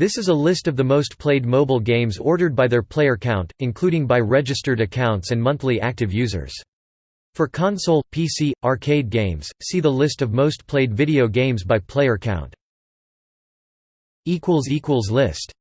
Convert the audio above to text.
This is a list of the most played mobile games ordered by their player count, including by registered accounts and monthly active users. For console, PC, arcade games, see the list of most played video games by player count. List